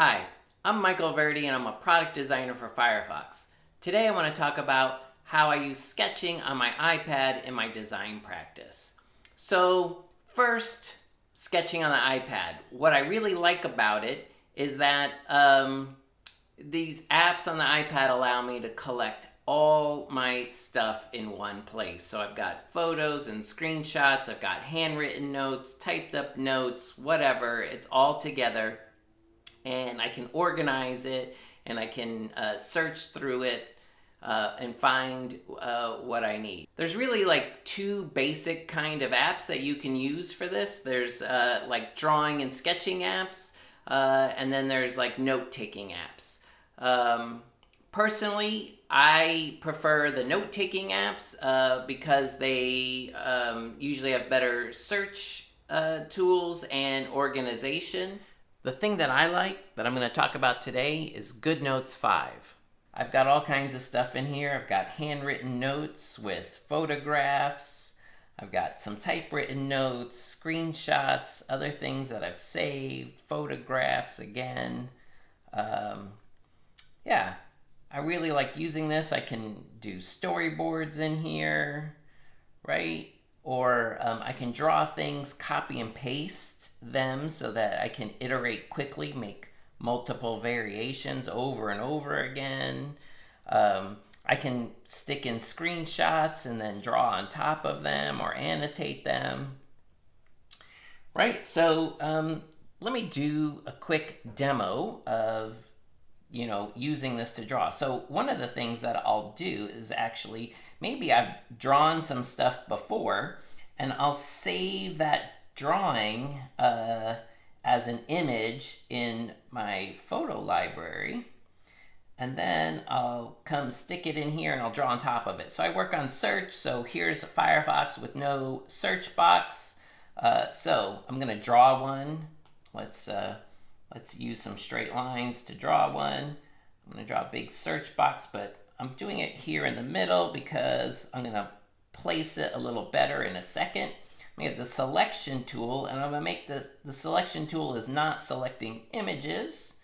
Hi, I'm Michael Verdi and I'm a product designer for Firefox. Today I want to talk about how I use sketching on my iPad in my design practice. So first, sketching on the iPad. What I really like about it is that um, these apps on the iPad allow me to collect all my stuff in one place. So I've got photos and screenshots, I've got handwritten notes, typed up notes, whatever. It's all together and I can organize it and I can uh, search through it uh, and find uh, what I need. There's really like two basic kind of apps that you can use for this. There's uh, like drawing and sketching apps, uh, and then there's like note-taking apps. Um, personally, I prefer the note-taking apps uh, because they um, usually have better search tools and organization. The thing that I like that I'm going to talk about today is GoodNotes 5. I've got all kinds of stuff in here. I've got handwritten notes with photographs. I've got some typewritten notes, screenshots, other things that I've saved, photographs again. Um, yeah, I really like using this. I can do storyboards in here, right? Or um, I can draw things, copy and paste them so that I can iterate quickly, make multiple variations over and over again. Um, I can stick in screenshots and then draw on top of them or annotate them. Right, so um, let me do a quick demo of you know, using this to draw. So one of the things that I'll do is actually, maybe I've drawn some stuff before and I'll save that drawing uh, as an image in my photo library. And then I'll come stick it in here and I'll draw on top of it. So I work on search. So here's Firefox with no search box. Uh, so I'm gonna draw one. Let's uh, Let's use some straight lines to draw one. I'm to draw a big search box, but I'm doing it here in the middle because I'm going to place it a little better in a second. We have the selection tool, and I'm to make the, the selection tool is not selecting images,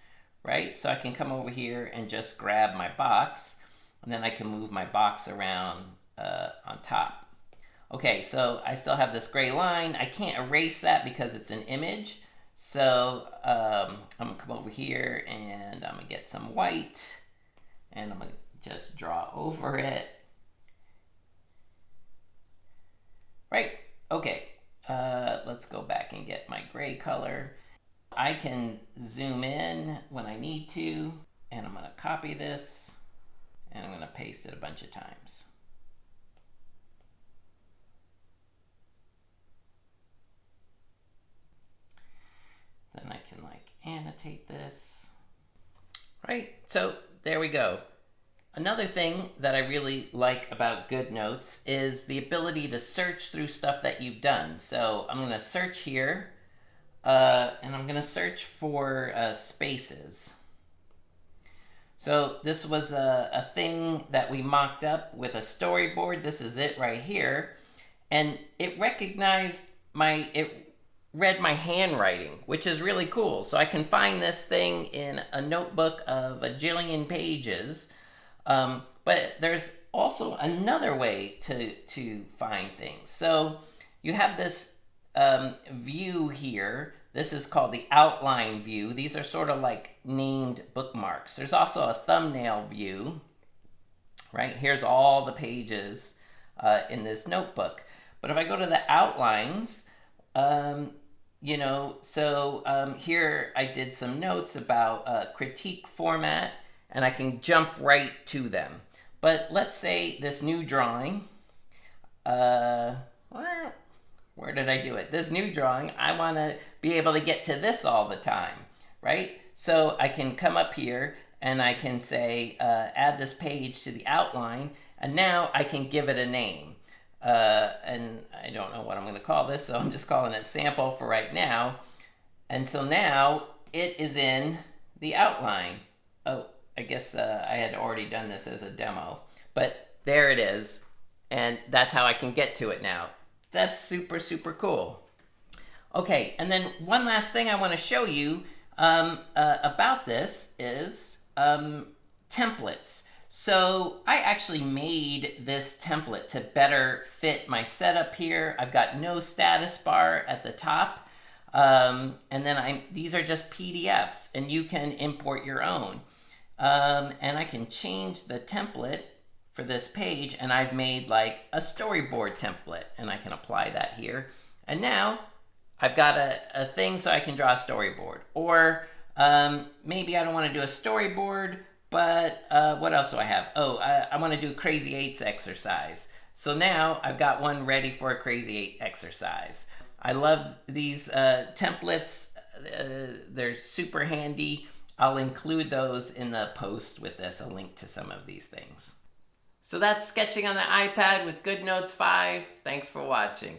right? So I can come over here and just grab my box, and then I can move my box around uh, on top. Okay, so I still have this gray line. I can't erase that because it's an image. So um, I'm gonna come over here and I'm gonna get some white and I'm gonna just draw over it. Right, okay, uh, let's go back and get my gray color. I can zoom in when I need to and I'm gonna copy this and I'm gonna paste it a bunch of times. Then I can like annotate this. Right, so there we go. Another thing that I really like about GoodNotes is the ability to search through stuff that you've done. So I'm gonna search here, uh, and I'm gonna search for uh, spaces. So this was a, a thing that we mocked up with a storyboard. This is it right here. And it recognized my, it read my handwriting, which is really cool. So I can find this thing in a notebook of a jillion pages. Um, but there's also another way to, to find things. So you have this um, view here. This is called the outline view. These are sort of like named bookmarks. There's also a thumbnail view, right? Here's all the pages uh, in this notebook. But if I go to the outlines, um, you know, so um, here I did some notes about uh, critique format, and I can jump right to them. But let's say this new drawing, uh, where did I do it? This new drawing, I want to be able to get to this all the time, right? So I can come up here and I can say, uh, add this page to the outline, and now I can give it a name. Uh, and don't know what I'm going to call this, so I'm just calling it sample for right now. And so now it is in the outline. Oh, I guess uh, I had already done this as a demo, but there it is. And that's how I can get to it now. That's super, super cool. Okay, and then one last thing I want to show you. um, uh, about this is um, templates. So I actually made this template to better fit my setup here. I've got no status bar at the top. Um, and then I these are just PDFs and you can import your own. Um, and I can change the template for this page and I've made like a storyboard template and I can apply that here. And now I've got a, a thing so I can draw a storyboard. Or um, maybe I don't want to do a storyboard, but uh, what else do I have? Oh, I, I want to do crazy eights exercise. So now I've got one ready for a crazy eight exercise. I love these uh, templates. Uh, they're super handy. I'll include those in the post with this, a link to some of these things. So that's sketching on the iPad with GoodNotes 5. Thanks for watching.